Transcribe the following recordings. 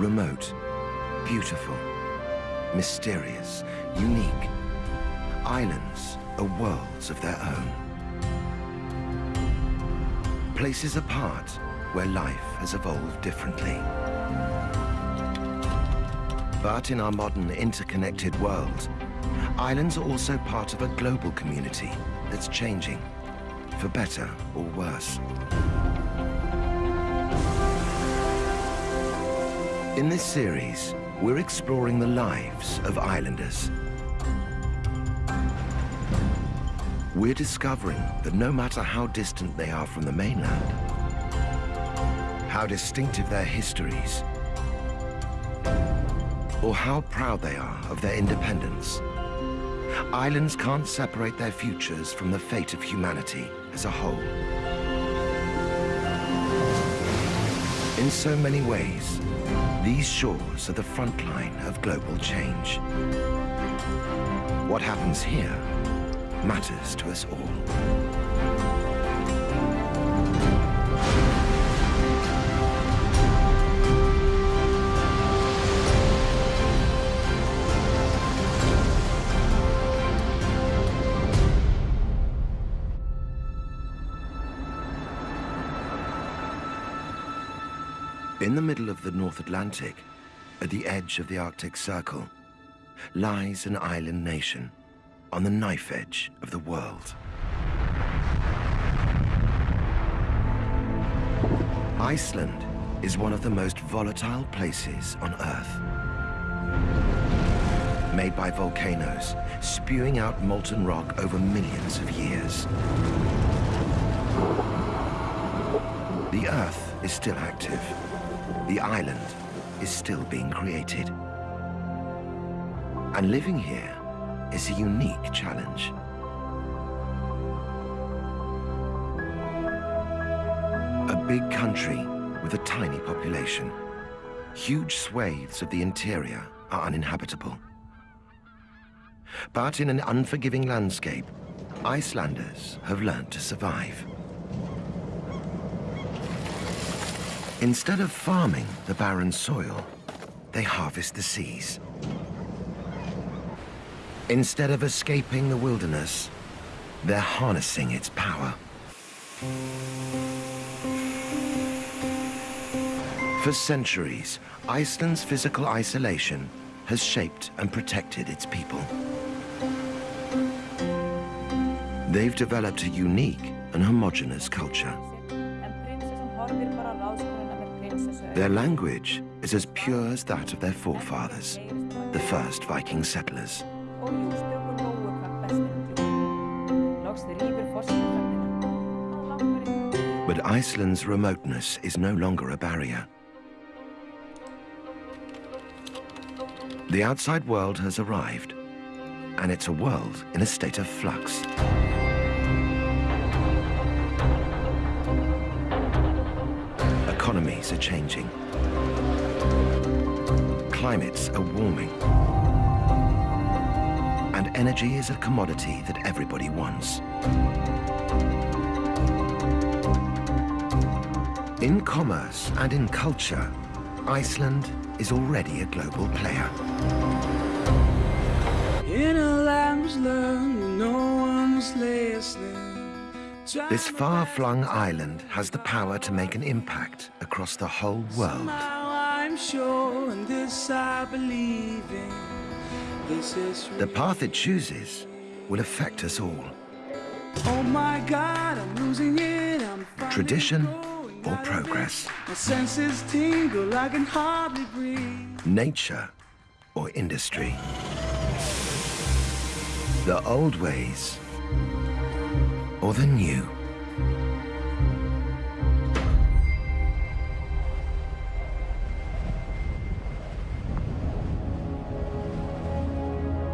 Remote, beautiful, mysterious, unique. Islands are worlds of their own. Places apart where life has evolved differently. But in our modern interconnected world, islands are also part of a global community that's changing, for better or worse. In this series, we're exploring the lives of islanders. We're discovering that no matter how distant they are from the mainland, how distinctive their histories, or how proud they are of their independence, islands can't separate their futures from the fate of humanity as a whole. In so many ways, these shores are the front line of global change. What happens here matters to us all. In the middle of the North Atlantic, at the edge of the Arctic Circle, lies an island nation on the knife edge of the world. Iceland is one of the most volatile places on Earth. Made by volcanoes, spewing out molten rock over millions of years. The Earth is still active. The island is still being created. And living here is a unique challenge. A big country with a tiny population. Huge swathes of the interior are uninhabitable. But in an unforgiving landscape, Icelanders have learned to survive. Instead of farming the barren soil, they harvest the seas. Instead of escaping the wilderness, they're harnessing its power. For centuries, Iceland's physical isolation has shaped and protected its people. They've developed a unique and homogeneous culture. Their language is as pure as that of their forefathers, the first Viking settlers. But Iceland's remoteness is no longer a barrier. The outside world has arrived, and it's a world in a state of flux. Are changing. Climates are warming. And energy is a commodity that everybody wants. In commerce and in culture, Iceland is already a global player. In a learned, no one was listening. This far-flung island has the power to make an impact across the whole world. Now I'm sure, and this I believe in. This is The path it chooses will affect us all. Oh my God, I'm losing it. I'm Tradition or progress. Tingle, I can hardly breathe. Nature or industry. The old ways or the new.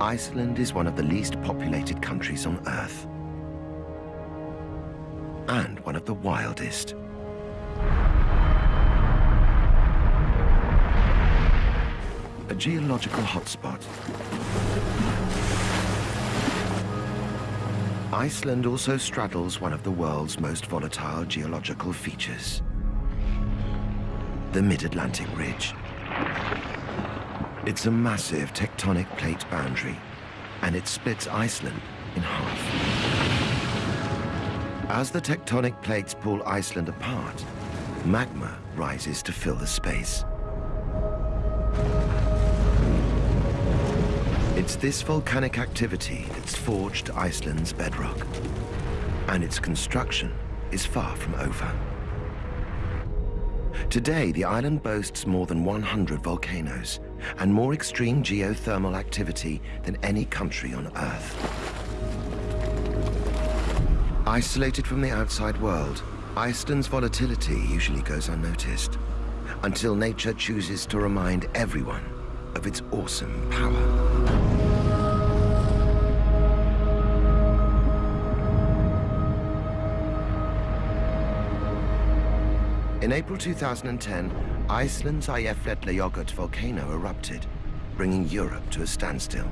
Iceland is one of the least populated countries on Earth. And one of the wildest. A geological hotspot. Iceland also straddles one of the world's most volatile geological features. The Mid-Atlantic Ridge. It's a massive tectonic plate boundary, and it splits Iceland in half. As the tectonic plates pull Iceland apart, magma rises to fill the space. It's this volcanic activity that's forged Iceland's bedrock. And its construction is far from over. Today, the island boasts more than 100 volcanoes and more extreme geothermal activity than any country on Earth. Isolated from the outside world, Iceland's volatility usually goes unnoticed until nature chooses to remind everyone of its awesome power. In April 2010, Iceland's Eyjafjallajökull volcano erupted, bringing Europe to a standstill.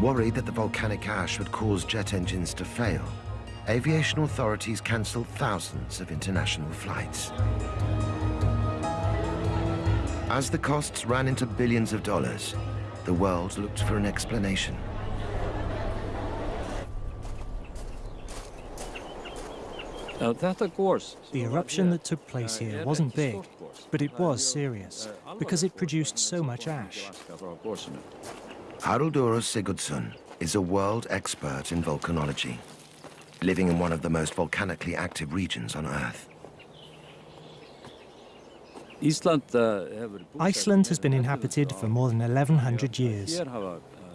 Worried that the volcanic ash would cause jet engines to fail, aviation authorities cancelled thousands of international flights. As the costs ran into billions of dollars, the world looked for an explanation. The eruption that took place here wasn't big, but it was serious, because it produced so much ash. Haraldur Sigurdsson is a world expert in volcanology, living in one of the most volcanically active regions on Earth. Iceland has been inhabited for more than 1100 years.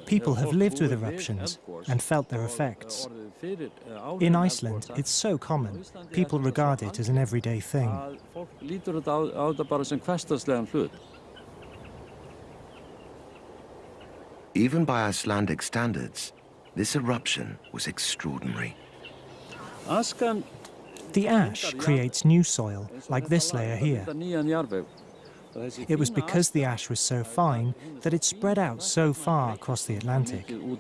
People have lived with eruptions and felt their effects. In Iceland, it's so common. People regard it as an everyday thing. Even by Icelandic standards, this eruption was extraordinary. The ash creates new soil, like this layer here. It was because the ash was so fine that it spread out so far across the Atlantic. Due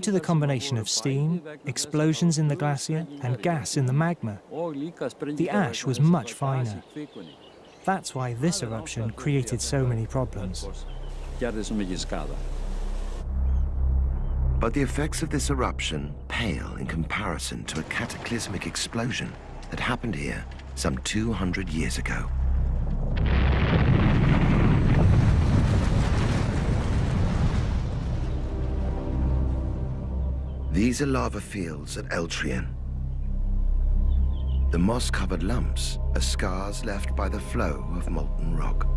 to the combination of steam, explosions in the glacier and gas in the magma, the ash was much finer. That's why this eruption created so many problems. But the effects of this eruption pale in comparison to a cataclysmic explosion that happened here some 200 years ago. These are lava fields at Eldhraun. The moss-covered lumps are scars left by the flow of molten rock.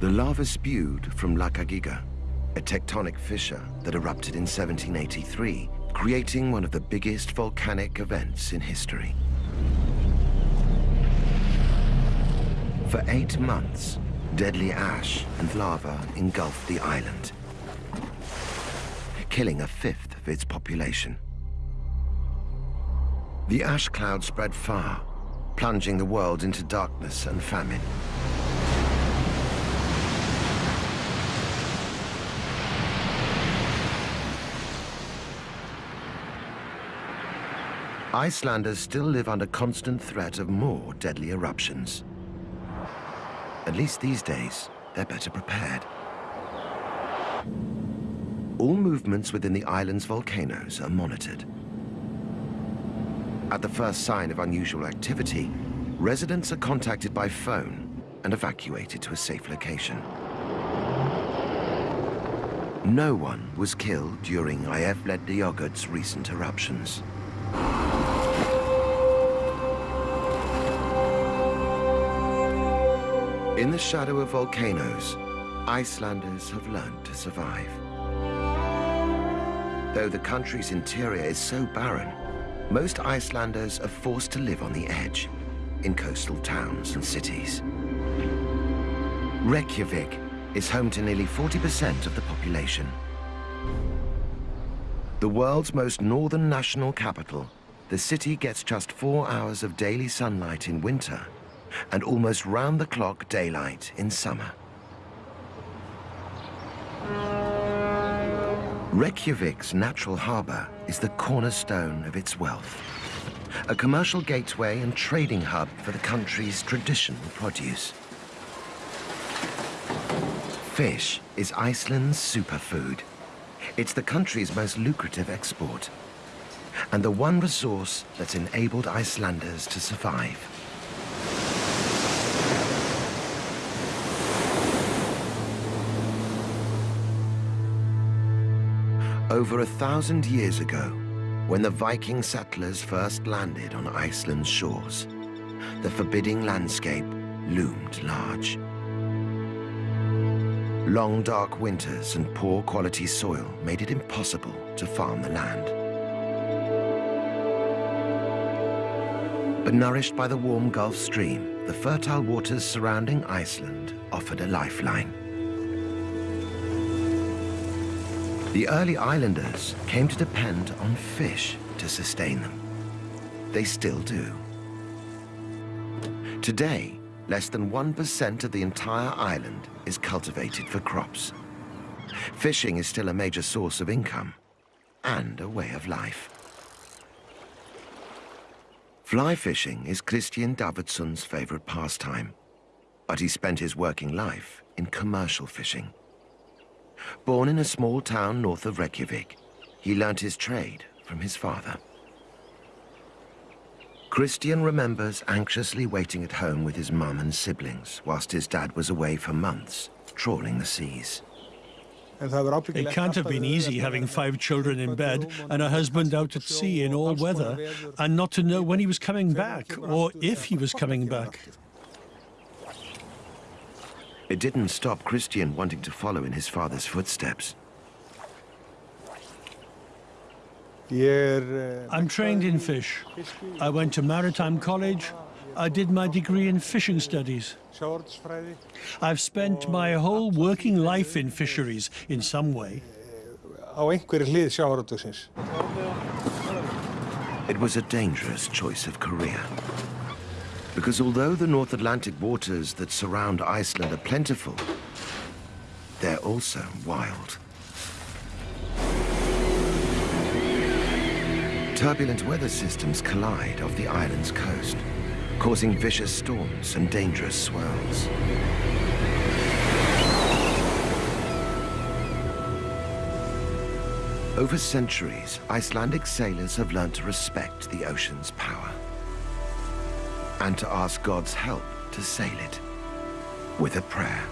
The lava spewed from Lakagiga, a tectonic fissure that erupted in 1783 creating one of the biggest volcanic events in history. For eight months, deadly ash and lava engulfed the island, killing a fifth of its population. The ash cloud spread far, plunging the world into darkness and famine. Icelanders still live under constant threat of more deadly eruptions. At least these days, they're better prepared. All movements within the island's volcanoes are monitored. At the first sign of unusual activity, residents are contacted by phone and evacuated to a safe location. No one was killed during Eyjafjallajökull's recent eruptions. In the shadow of volcanoes, Icelanders have learned to survive. Though the country's interior is so barren, most Icelanders are forced to live on the edge, in coastal towns and cities. Reykjavik is home to nearly 40% of the population. The world's most northern national capital, the city gets just four hours of daily sunlight in winter and almost round-the-clock daylight in summer. Reykjavik's natural harbour is the cornerstone of its wealth. A commercial gateway and trading hub for the country's traditional produce. Fish is Iceland's superfood. It's the country's most lucrative export. And the one resource that's enabled Icelanders to survive. Over a thousand years ago, when the Viking settlers first landed on Iceland's shores, the forbidding landscape loomed large. Long dark winters and poor quality soil made it impossible to farm the land. But nourished by the warm Gulf Stream, the fertile waters surrounding Iceland offered a lifeline. The early islanders came to depend on fish to sustain them. They still do. Today, less than 1% of the entire island is cultivated for crops. Fishing is still a major source of income and a way of life. Fly fishing is Christian Davidson's favorite pastime, but he spent his working life in commercial fishing. Born in a small town north of Reykjavik, he learnt his trade from his father. Christian remembers anxiously waiting at home with his mum and siblings whilst his dad was away for months, trawling the seas. It can't have been easy having five children in bed and a husband out at sea in all weather and not to know when he was coming back or if he was coming back. It didn't stop Christian wanting to follow in his father's footsteps. I'm trained in fish. I went to Maritime College. I did my degree in fishing studies. I've spent my whole working life in fisheries in some way. It was a dangerous choice of career. Because although the North Atlantic waters that surround Iceland are plentiful, they're also wild. Turbulent weather systems collide off the island's coast, causing vicious storms and dangerous swirls. Over centuries, Icelandic sailors have learned to respect the ocean's power and to ask God's help to sail it with a prayer.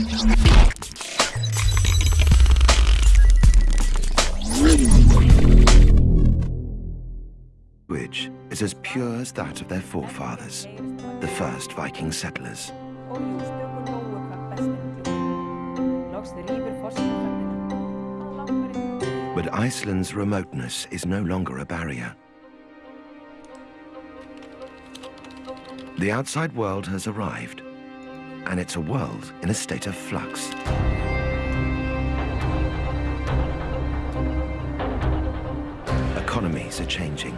Language is as pure as that of their forefathers, the first Viking settlers. But Iceland's remoteness is no longer a barrier. The outside world has arrived, and it's a world in a state of flux. Economies are changing.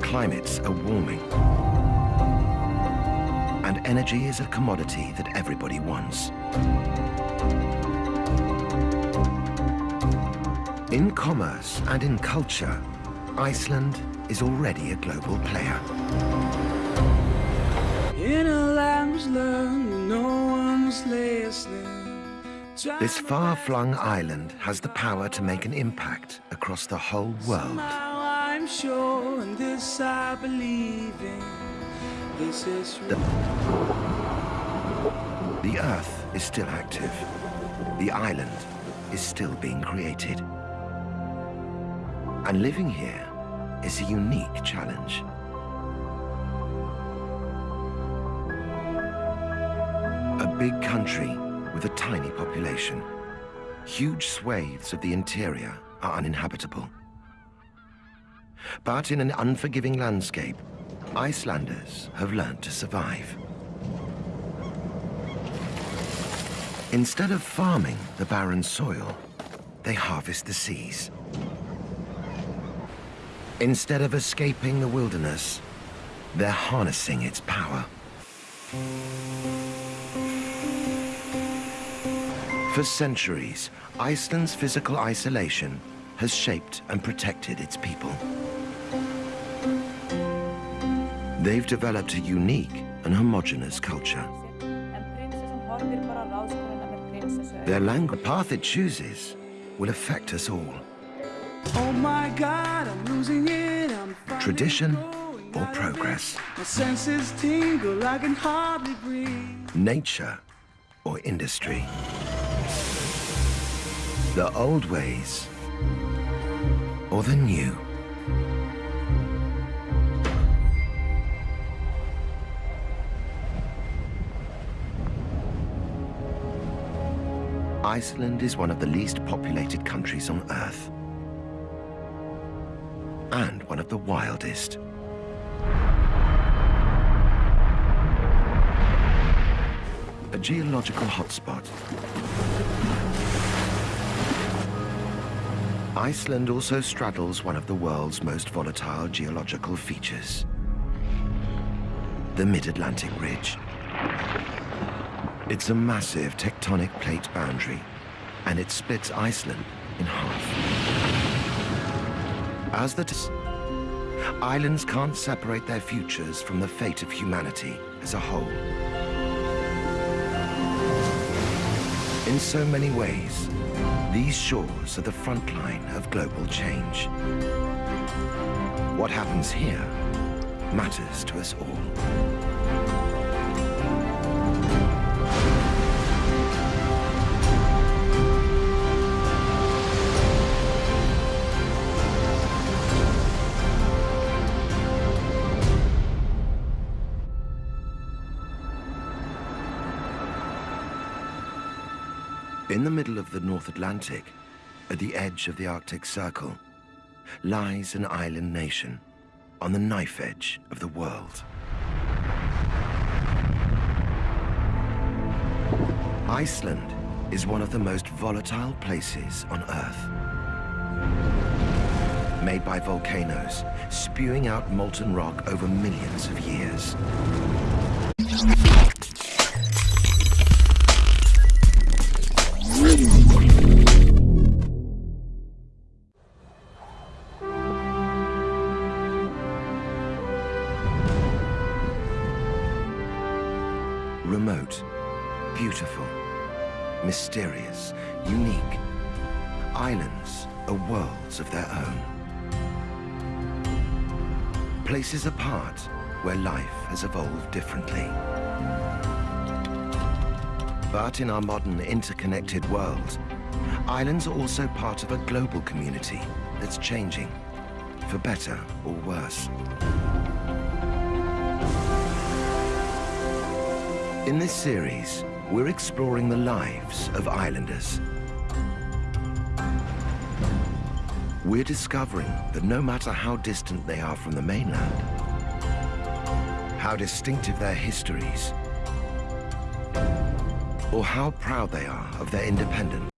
Climates are warming. And energy is a commodity that everybody wants. In commerce and in culture, Iceland is already a global player. This far-flung island has the power to make an impact across the whole world. Now I'm sure, and this I believe in. This is The, the Earth is still active. The island is still being created. And living here is a unique challenge. Big country with a tiny population. Huge swathes of the interior are uninhabitable. But in an unforgiving landscape, Icelanders have learned to survive. Instead of farming the barren soil, they harvest the seas. Instead of escaping the wilderness, they're harnessing its power. For centuries, Iceland's physical isolation has shaped and protected its people. They've developed a unique and homogenous culture. Their language path it chooses will affect us all. Oh my God, I'm losing it. I'm Tradition or progress. Tingle, I can hardly breathe. nature or industry. The old ways or the new. Iceland is one of the least populated countries on Earth. And one of the wildest. a geological hotspot. Iceland also straddles one of the world's most volatile geological features, the Mid-Atlantic Ridge. It's a massive tectonic plate boundary, and it splits Iceland in half. As the islands can't separate their futures from the fate of humanity as a whole. In so many ways, these shores are the front line of global change. What happens here matters to us all. In the middle of the North Atlantic, at the edge of the Arctic Circle, lies an island nation on the knife edge of the world. Iceland is one of the most volatile places on Earth. Made by volcanoes, spewing out molten rock over millions of years. Worlds of their own. Places apart where life has evolved differently. But in our modern interconnected world, islands are also part of a global community that's changing, for better or worse. In this series, we're exploring the lives of islanders. We're discovering that no matter how distant they are from the mainland, how distinctive their histories, or how proud they are of their independence,